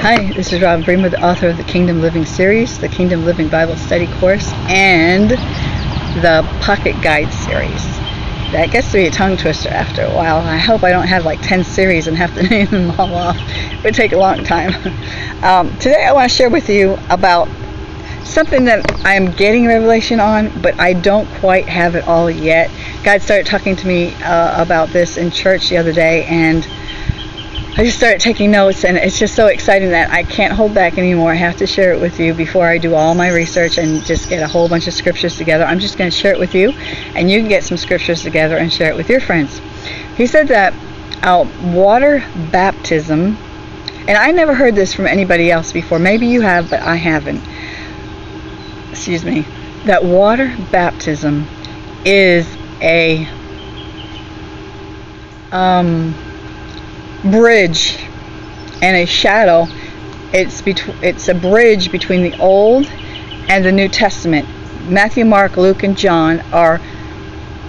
Hi, this is Robin Bremer, the author of the Kingdom Living series, the Kingdom Living Bible Study course, and the Pocket Guide series. That gets to be a tongue twister after a while. I hope I don't have like 10 series and have to name them all off. It would take a long time. Um, today I want to share with you about something that I'm getting revelation on, but I don't quite have it all yet. God started talking to me uh, about this in church the other day, and I just started taking notes, and it's just so exciting that I can't hold back anymore. I have to share it with you before I do all my research and just get a whole bunch of scriptures together. I'm just going to share it with you, and you can get some scriptures together and share it with your friends. He said that uh, water baptism, and I never heard this from anybody else before. Maybe you have, but I haven't. Excuse me. That water baptism is a um, bridge and a shadow. It's between it's a bridge between the Old and the New Testament. Matthew, Mark, Luke, and John are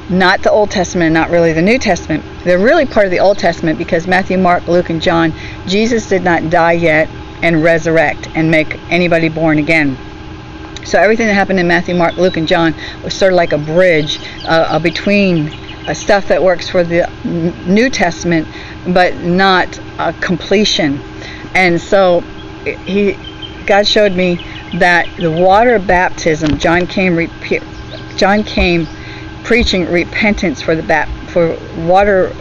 not the Old Testament, not really the New Testament. They're really part of the Old Testament because Matthew, Mark, Luke, and John, Jesus did not die yet and resurrect and make anybody born again. So everything that happened in Matthew, Mark, Luke, and John was sort of like a bridge uh, between uh, stuff that works for the New Testament, but not a completion. And so he, God showed me that the water baptism, John came, John came preaching repentance for the bap, for water,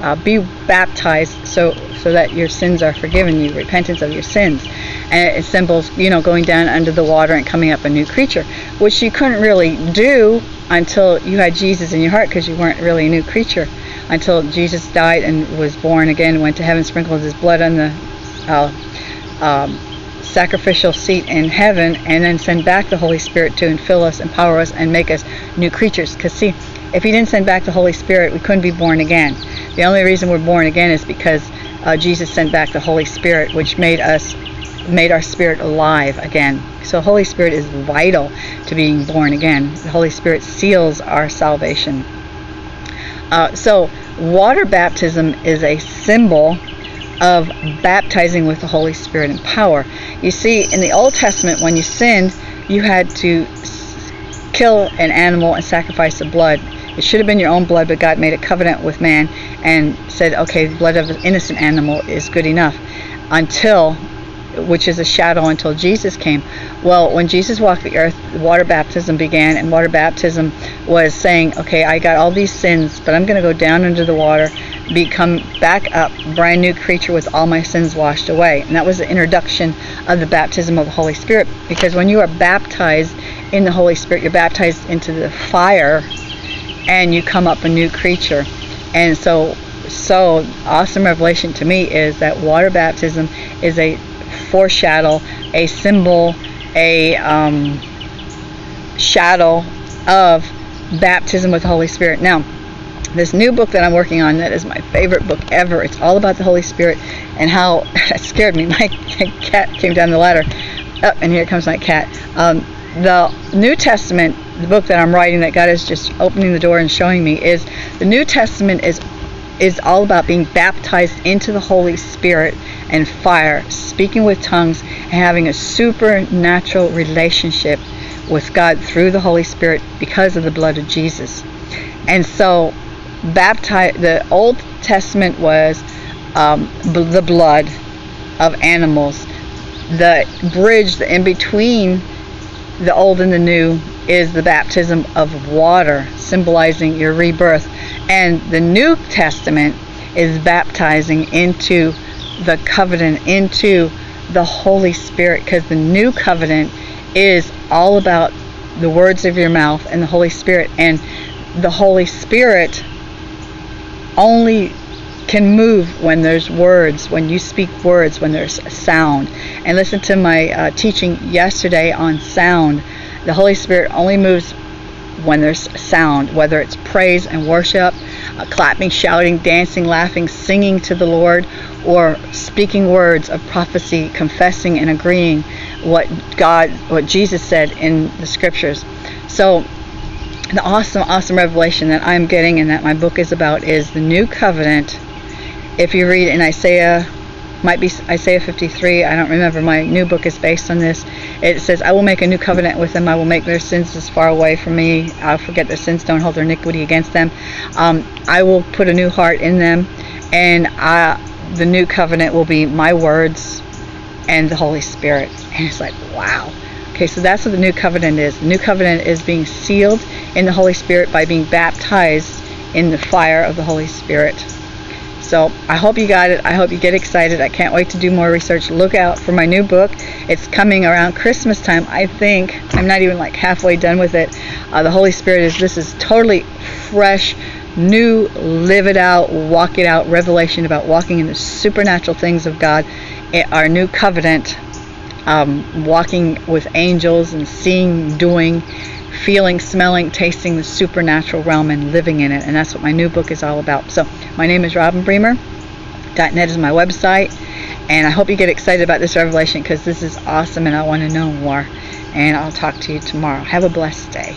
uh, be baptized so so that your sins are forgiven you, repentance of your sins. And it symbols, you know, going down under the water and coming up a new creature, which you couldn't really do until you had Jesus in your heart because you weren't really a new creature until Jesus died and was born again, went to heaven, sprinkled his blood on the uh, um, sacrificial seat in heaven, and then send back the Holy Spirit to fill us, empower us, and make us new creatures. Because see, if he didn't send back the Holy Spirit, we couldn't be born again. The only reason we're born again is because uh, Jesus sent back the Holy Spirit, which made us made our spirit alive again. So Holy Spirit is vital to being born again. The Holy Spirit seals our salvation. Uh, so water baptism is a symbol of baptizing with the Holy Spirit and power. You see, in the Old Testament, when you sinned, you had to kill an animal and sacrifice the blood. It should have been your own blood, but God made a covenant with man and said, okay, the blood of an innocent animal is good enough until which is a shadow until Jesus came. Well, when Jesus walked the earth, water baptism began, and water baptism was saying, okay, I got all these sins, but I'm going to go down under the water, become back up, brand new creature with all my sins washed away. And that was the introduction of the baptism of the Holy Spirit, because when you are baptized in the Holy Spirit, you're baptized into the fire, and you come up a new creature. And so so awesome revelation to me is that water baptism is a foreshadow, a symbol, a um, shadow of baptism with the Holy Spirit. Now, this new book that I'm working on, that is my favorite book ever. It's all about the Holy Spirit and how scared me. My cat came down the ladder. Oh, and here comes my cat. Um, the New Testament, the book that I'm writing, that God is just opening the door and showing me, is the New Testament is is all about being baptized into the Holy Spirit and fire, speaking with tongues, and having a supernatural relationship with God through the Holy Spirit because of the blood of Jesus. And so, baptize the Old Testament was um, the blood of animals. The bridge the in between the old and the new is the baptism of water, symbolizing your rebirth. And the New Testament is baptizing into the covenant into the Holy Spirit because the new covenant is all about the words of your mouth and the Holy Spirit. And the Holy Spirit only can move when there's words, when you speak words, when there's sound. And listen to my uh, teaching yesterday on sound. The Holy Spirit only moves when there's sound, whether it's praise and worship, uh, clapping, shouting, dancing, laughing, singing to the Lord, or speaking words of prophecy, confessing and agreeing what God, what Jesus said in the scriptures. So, the awesome, awesome revelation that I'm getting and that my book is about is the new covenant. If you read in Isaiah might be Isaiah 53. I don't remember. My new book is based on this. It says, I will make a new covenant with them. I will make their sins as far away from me. I'll forget their sins. Don't hold their iniquity against them. Um, I will put a new heart in them. And I, the new covenant will be my words and the Holy Spirit. And it's like, wow. Okay, so that's what the new covenant is. The new covenant is being sealed in the Holy Spirit by being baptized in the fire of the Holy Spirit. So I hope you got it. I hope you get excited. I can't wait to do more research. Look out for my new book. It's coming around Christmas time, I think. I'm not even like halfway done with it. Uh, the Holy Spirit is, this is totally fresh, new, live it out, walk it out revelation about walking in the supernatural things of God. It, our new covenant, um, walking with angels and seeing, doing, feeling, smelling, tasting the supernatural realm and living in it. And that's what my new book is all about. So my name is Robin Bremer. .net is my website. And I hope you get excited about this revelation because this is awesome and I want to know more. And I'll talk to you tomorrow. Have a blessed day.